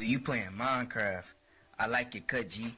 Oh, you playing Minecraft. I like it, cut, G.